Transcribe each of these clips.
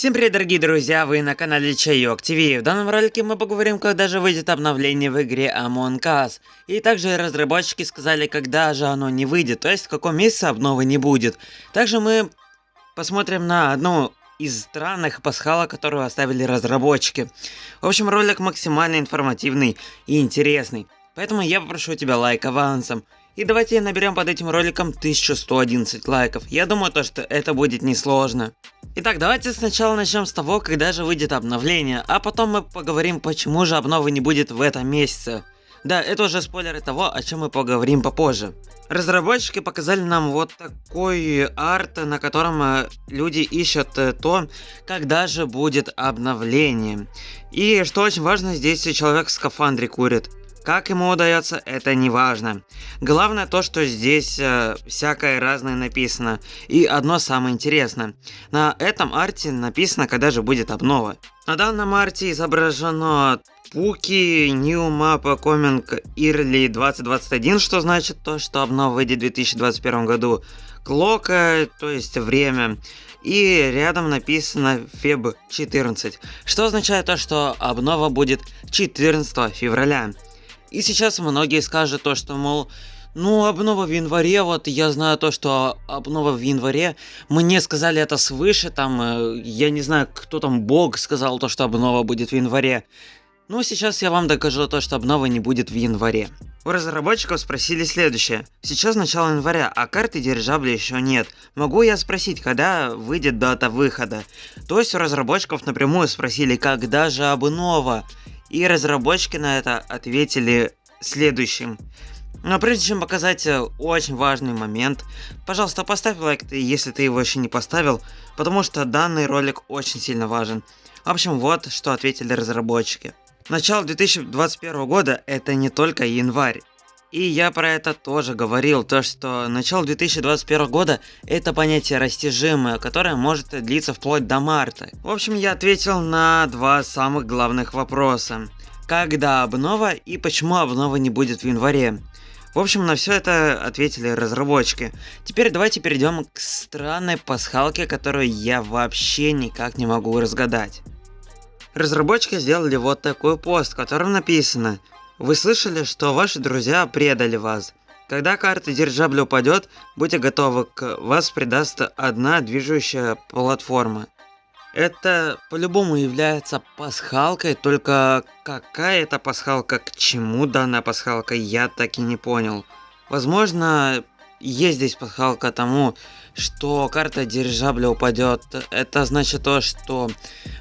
Всем привет, дорогие друзья, вы на канале Чайок ТВ. В данном ролике мы поговорим, когда же выйдет обновление в игре Among Us. И также разработчики сказали, когда же оно не выйдет, то есть в каком месяце обновы не будет. Также мы посмотрим на одну из странных пасхалок, которую оставили разработчики. В общем, ролик максимально информативный и интересный. Поэтому я попрошу тебя лайк авансом. И давайте наберем под этим роликом 1111 лайков. Я думаю, то, что это будет несложно. Итак, давайте сначала начнем с того, когда же выйдет обновление, а потом мы поговорим, почему же обновы не будет в этом месяце. Да, это уже спойлеры того, о чем мы поговорим попозже. Разработчики показали нам вот такой арт, на котором э, люди ищут э, то, когда же будет обновление. И что очень важно, здесь человек в скафандре курит. Как ему удается, это не важно. Главное то, что здесь э, всякое разное написано. И одно самое интересное. На этом арте написано, когда же будет обнова. На данном арте изображено Пуки, New Map Coming Early 2021, что значит то, что обнова выйдет в 2021 году. Клока, то есть время. И рядом написано Feb 14, что означает то, что обнова будет 14 февраля. И сейчас многие скажут то, что, мол, ну, обнова в январе, вот я знаю то, что обнова в январе, мне сказали это свыше, там, э, я не знаю, кто там, бог сказал то, что обнова будет в январе. Ну, сейчас я вам докажу то, что обнова не будет в январе. У разработчиков спросили следующее. Сейчас начало января, а карты дирижабля еще нет. Могу я спросить, когда выйдет дата выхода? То есть у разработчиков напрямую спросили, когда же обнова? И разработчики на это ответили следующим. Но прежде чем показать э, очень важный момент, пожалуйста, поставь лайк, если ты его еще не поставил, потому что данный ролик очень сильно важен. В общем, вот что ответили разработчики. Начало 2021 года это не только январь. И я про это тоже говорил, то что начало 2021 года это понятие растяжимое, которое может длиться вплоть до марта. В общем, я ответил на два самых главных вопроса. Когда обнова и почему обнова не будет в январе? В общем, на все это ответили разработчики. Теперь давайте перейдем к странной пасхалке, которую я вообще никак не могу разгадать. Разработчики сделали вот такой пост, в котором написано вы слышали, что ваши друзья предали вас. Когда карта дирижабля упадет, будьте готовы, к вас придаст одна движущая платформа. Это по-любому является пасхалкой, только какая это пасхалка, к чему данная пасхалка, я так и не понял. Возможно, есть здесь пасхалка тому, что карта дирижабля упадет. Это значит то, что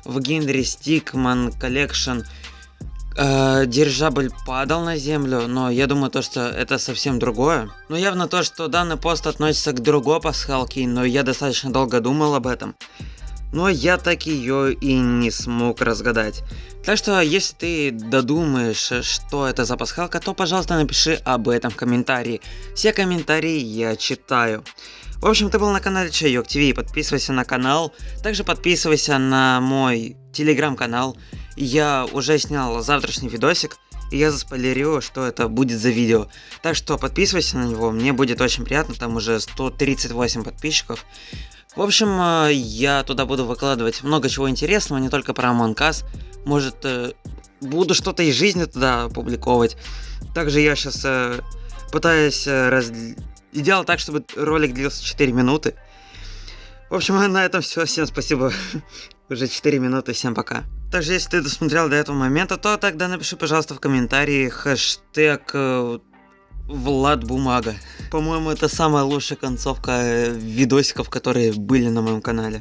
в Генри Стикман э, дирижабль падал на землю, но я думаю то, что это совсем другое. Но явно то, что данный пост относится к другой пасхалке, но я достаточно долго думал об этом. Но я так ее и не смог разгадать. Так что, если ты додумаешь, что это за пасхалка, то, пожалуйста, напиши об этом в комментарии. Все комментарии я читаю. В общем, ты был на канале Чайок ТВ, подписывайся на канал, также подписывайся на мой телеграм-канал. Я уже снял завтрашний видосик, и я заспойлерил, что это будет за видео. Так что подписывайся на него, мне будет очень приятно, там уже 138 подписчиков. В общем, э, я туда буду выкладывать много чего интересного, не только про Among Us. Может, э, буду что-то из жизни туда публиковать. Также я сейчас э, пытаюсь раз... делал так, чтобы ролик длился 4 минуты. В общем, на этом все. Всем спасибо. Уже 4 минуты. Всем пока. Также, если ты досмотрел до этого момента, то тогда напиши, пожалуйста, в комментарии хэштег э, Влад Бумага. По-моему, это самая лучшая концовка э, видосиков, которые были на моем канале.